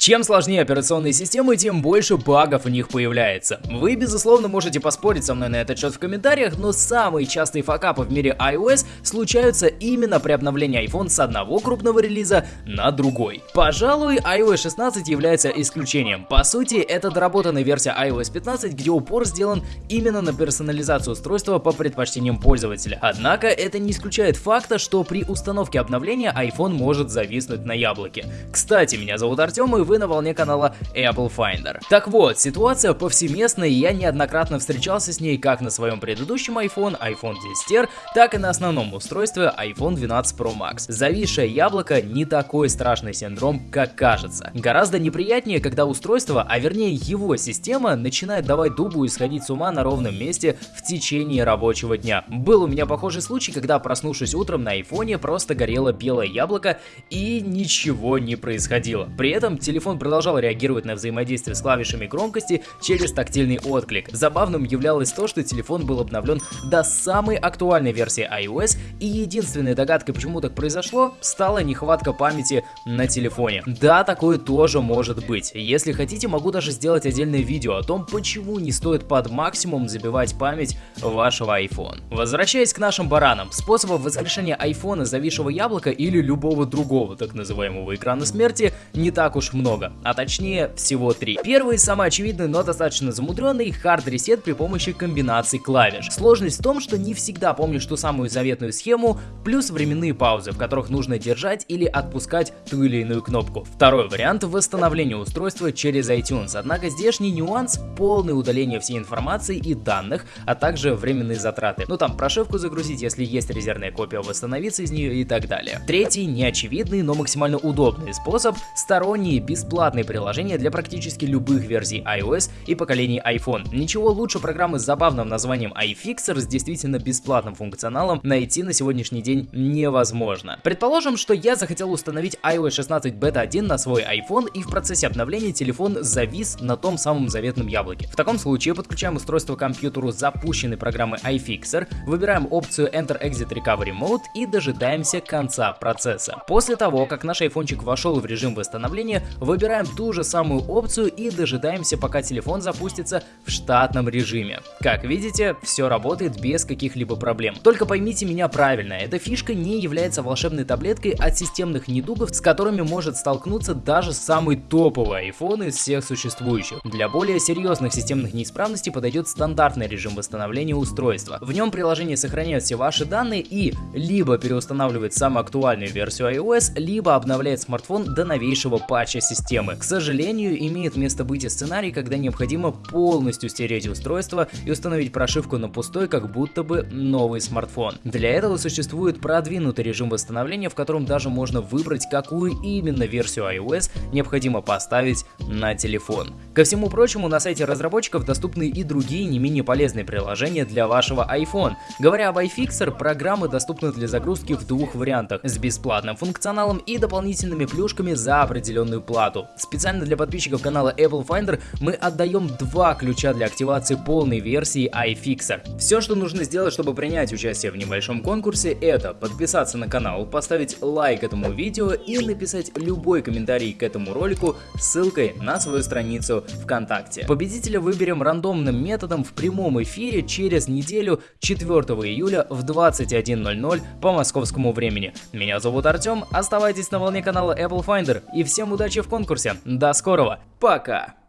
Чем сложнее операционные системы, тем больше багов в них появляется. Вы, безусловно, можете поспорить со мной на этот счет в комментариях, но самые частые факапы в мире iOS случаются именно при обновлении iPhone с одного крупного релиза на другой. Пожалуй, iOS 16 является исключением. По сути, это доработанная версия iOS 15, где упор сделан именно на персонализацию устройства по предпочтениям пользователя. Однако, это не исключает факта, что при установке обновления iPhone может зависнуть на яблоке. Кстати, меня зовут Артем и вы на волне канала Apple Finder. Так вот, ситуация повсеместная и я неоднократно встречался с ней как на своем предыдущем iPhone, iPhone 10R, так и на основном устройстве iPhone 12 Pro Max. Зависшее яблоко не такой страшный синдром, как кажется. Гораздо неприятнее, когда устройство, а вернее его система, начинает давать дубу и сходить с ума на ровном месте в течение рабочего дня. Был у меня похожий случай, когда проснувшись утром на айфоне просто горело белое яблоко и ничего не происходило. При этом телефон телефон продолжал реагировать на взаимодействие с клавишами громкости через тактильный отклик. Забавным являлось то, что телефон был обновлен до самой актуальной версии iOS, и единственной догадкой, почему так произошло, стала нехватка памяти на телефоне. Да, такое тоже может быть. Если хотите, могу даже сделать отдельное видео о том, почему не стоит под максимум забивать память вашего iPhone. Возвращаясь к нашим баранам, способов воскрешения iPhone зависшего яблока или любого другого так называемого экрана смерти не так уж много а точнее всего три. Первый, самый очевидный, но достаточно замудренный, хард ресет при помощи комбинаций клавиш. Сложность в том, что не всегда помнишь ту самую заветную схему, плюс временные паузы, в которых нужно держать или отпускать ту или иную кнопку. Второй вариант восстановления устройства через iTunes, однако здешний нюанс – полное удаление всей информации и данных, а также временные затраты. Ну там прошивку загрузить, если есть резервная копия, восстановиться из нее и так далее. Третий, неочевидный, но максимально удобный способ – сторонние бесплатные приложения для практически любых версий iOS и поколений iPhone. Ничего лучше программы с забавным названием iFixer с действительно бесплатным функционалом найти на сегодняшний день невозможно. Предположим, что я захотел установить iOS 16 Beta 1 на свой iPhone и в процессе обновления телефон завис на том самом заветном яблоке. В таком случае подключаем устройство к компьютеру запущенной программы iFixer, выбираем опцию Enter Exit Recovery Mode и дожидаемся конца процесса. После того, как наш айфончик вошел в режим восстановления, Выбираем ту же самую опцию и дожидаемся, пока телефон запустится в штатном режиме. Как видите, все работает без каких-либо проблем. Только поймите меня правильно, эта фишка не является волшебной таблеткой от системных недугов, с которыми может столкнуться даже самый топовый iPhone из всех существующих. Для более серьезных системных неисправностей подойдет стандартный режим восстановления устройства. В нем приложение сохраняет все ваши данные и либо переустанавливает самую актуальную версию iOS, либо обновляет смартфон до новейшего патча системы. К сожалению, имеет место быть и сценарий, когда необходимо полностью стереть устройство и установить прошивку на пустой, как будто бы новый смартфон. Для этого существует продвинутый режим восстановления, в котором даже можно выбрать, какую именно версию iOS необходимо поставить на телефон. Ко всему прочему, на сайте разработчиков доступны и другие не менее полезные приложения для вашего iPhone. Говоря об iFixer, программы доступны для загрузки в двух вариантах, с бесплатным функционалом и дополнительными плюшками за определенную плату. Специально для подписчиков канала Apple Finder мы отдаем два ключа для активации полной версии iFixer. Все, что нужно сделать, чтобы принять участие в небольшом конкурсе, это подписаться на канал, поставить лайк этому видео и написать любой комментарий к этому ролику ссылкой на свою страницу ВКонтакте. Победителя выберем рандомным методом в прямом эфире через неделю 4 июля в 21.00 по московскому времени. Меня зовут Артем, оставайтесь на волне канала Apple Finder и всем удачи в конкурсе конкурсе. До скорого, пока!